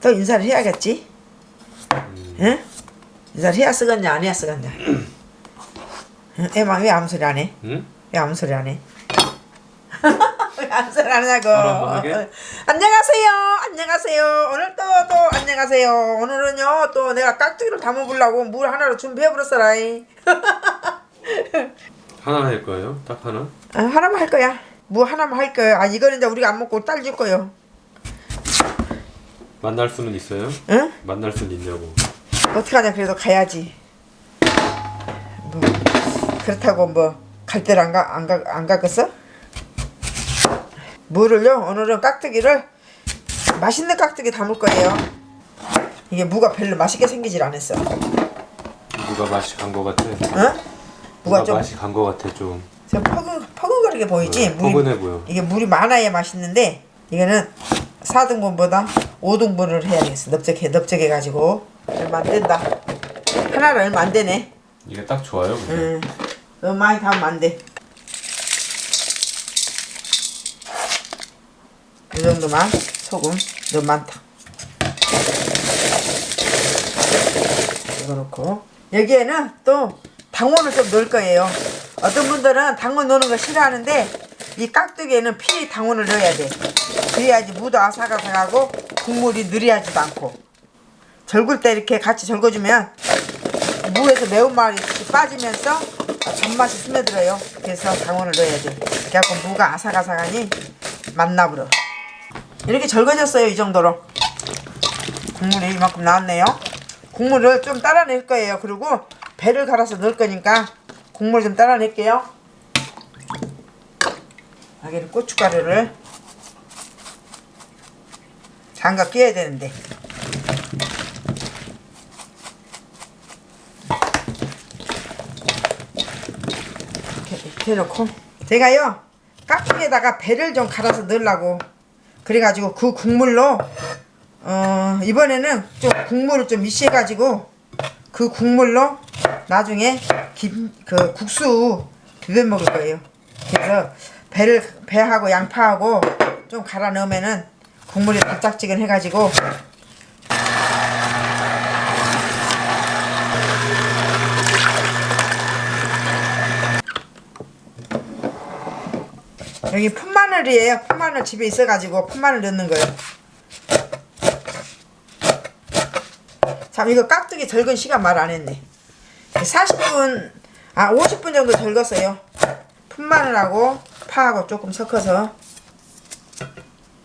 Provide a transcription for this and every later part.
또 인사를 해야겠지? 응? 인사를 해야 쓰겠냐 안 해야 쓰겠냐? 응? 애만 왜 아무 소리 안 해? 응? 왜 아무 소리 안 해? 왜 아무 소리 안 하냐고? 안녕하세요. 안녕하세요. 오늘 또 또 안녕하세요. 오늘은요 또 내가 깍두기를 담아보려고 물 하나로 준비해버렸어라이. 하나 할 거예요? 딱 하나? 아, 하나만 할 거야. 뭐 하나만 할 거야. 아 이거는 이제 우리가 안 먹고 딸 줄 거요. 만날 수는 있어요? 응? 만날 수는 있냐고 어떡하냐 그래도 가야지. 뭐 그렇다고 뭐 갈 때를 안 가 안 가 안 가겠어? 물을요 오늘은 깍두기를 맛있는 깍두기 담을 거예요. 이게 무가 별로 맛있게 생기질 않았어. 누가 맛이 간 거 같아? 어? 누가 무가 좀 맛이 간 거 같아 좀좀 퍼근 퍼근거리게 보이지? 네, 포근해 보여 이게 물이 많아야 맛있는데 이거는 4등분보다 5등분을 해야 되겠어. 넓적해 넓적해 가지고 얼마 안 된다. 하나를 얼마 안 되네. 이게 딱 좋아요 응. 너무 많이 담으면 안 돼. 이 정도만 소금 너무 많다. 이거 넣고 여기에는 또 당원을 좀 넣을 거예요. 어떤 분들은 당원 넣는 거 싫어하는데 이 깍두기에는 필히 당원을 넣어야 돼. 그래야지 무도 아삭아삭하고 국물이 느리하지도 않고 절굴 때 이렇게 같이 절거주면 무에서 매운맛이 빠지면서 단맛이 스며들어요. 그래서 당원을 넣어야 돼. 그래갖고 무가 아삭아삭하니 맛나버려. 이렇게 절거졌어요. 이 정도로. 국물이 이만큼 나왔네요. 국물을 좀 따라낼 거예요. 그리고 배를 갈아서 넣을 거니까 국물 좀 따라낼게요. 여기는 고춧가루를 장갑 끼워야 되는데 이렇게, 이렇게 해놓고 제가요 깍두기에다가 배를 좀 갈아서 넣으려고 그래가지고 그 국물로 어 이번에는 좀 국물을 좀 미시해가지고 그 국물로 나중에 김 그 국수 비벼 먹을 거예요. 그래서 배를 배하고 양파하고 좀 갈아 넣으면은 국물이 달짝지근 해가지고 여기 풋마늘이에요. 풋마늘 집에 있어가지고 풋마늘 넣는 거예요. 참 이거 깍두기 절근 시간 말 안 했네. 40분 아 50분 정도 절겼어요. 풋마늘하고 파하고 조금 섞어서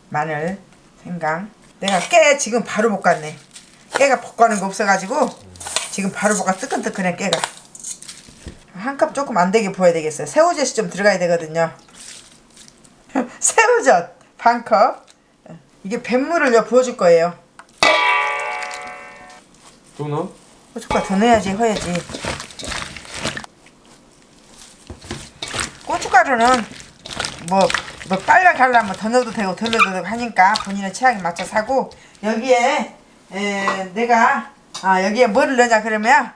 마늘, 생강. 내가 깨 지금 바로 볶았네. 깨가 볶아는 거 없어가지고 지금 바로 볶아 뜨끈뜨끈해 깨가. 한 컵 조금 안 되게 부어야 되겠어요. 새우젓이 좀 들어가야 되거든요. 새우젓 반 컵. 이게 뱃물을 부어줄 거예요. 또 넣어? 고춧가루 더 넣어야지 허야지. 고춧가루는 뭐, 뭐 빨리 갈라면 더 넣어도 되고 덜 넣어도 되고 하니까 본인의 취향에 맞춰 사고 여기에 에, 내가 아 여기에 뭐를 넣냐 그러면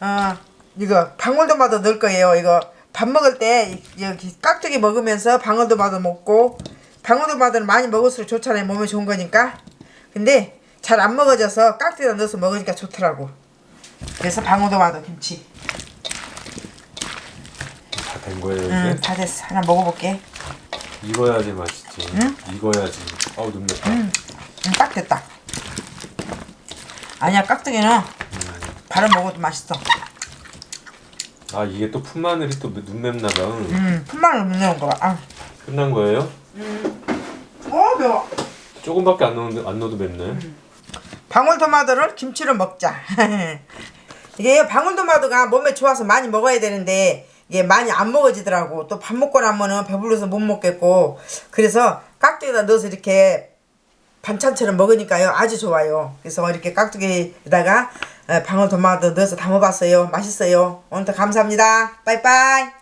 어 이거 방울토마토 넣을 거예요. 이거 밥 먹을 때 여기 깍두기 먹으면서 방울토마토 먹고 방울토마토는 많이 먹을수록 좋잖아요. 몸에 좋은 거니까. 근데 잘 안 먹어져서 깍두기에 넣어서 먹으니까 좋더라고. 그래서 방울토마토 김치. 다 된 거예요 이제? 응, 다 됐어. 하나 먹어볼게. 익어야지 맛있지 응? 익어야지 어우 눈맵다 응, 딱 됐다. 아니야, 깍두기는 바로 먹어도 맛있어. 아 이게 또 풋마늘이 또 눈맵나 봐 음, 푼마늘 못 넣은 거야. 아, 끝난 거예요? 어 매워. 조금밖에 안 넣어도, 안 넣어도 맵네 방울토마토를 김치로 먹자. 이게 방울토마토가 몸에 좋아서 많이 먹어야 되는데 이게 많이 안 먹어지더라고. 또 밥 먹고 나면은 배불러서 못 먹겠고. 그래서 깍두기에다 넣어서 이렇게 반찬처럼 먹으니까요. 아주 좋아요. 그래서 이렇게 깍두기에다가 어, 방울토마토 넣어서 담아봤어요. 맛있어요. 오늘도 감사합니다. 빠이빠이.